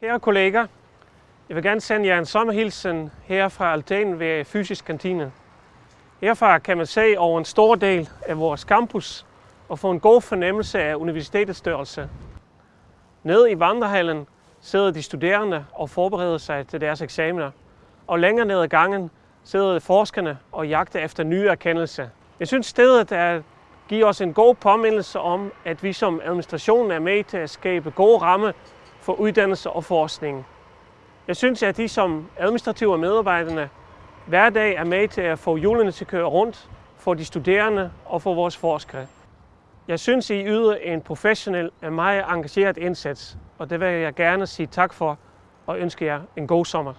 Kære kolleger, jeg vil gerne sende jer en sommerhilsen her fra altanen ved Fysisk Kantine. Herfra kan man se over en stor del af vores campus og få en god fornemmelse af universitetets størrelse. Nede i vandrehallen sidder de studerende og forbereder sig til deres eksamener. Og længere ned ad gangen sidder forskerne og jagter efter nye erkendelser. Jeg synes stedet er give os en god påmindelse om, at vi som administration er med til at skabe gode rammer for uddannelse og forskning. Jeg synes, at de som administrative medarbejderne hver dag er med til at få hjulene til at køre rundt for de studerende og for vores forskere. Jeg synes, I yder en professionel og meget engageret indsats, og det vil jeg gerne sige tak for og ønske jer en god sommer.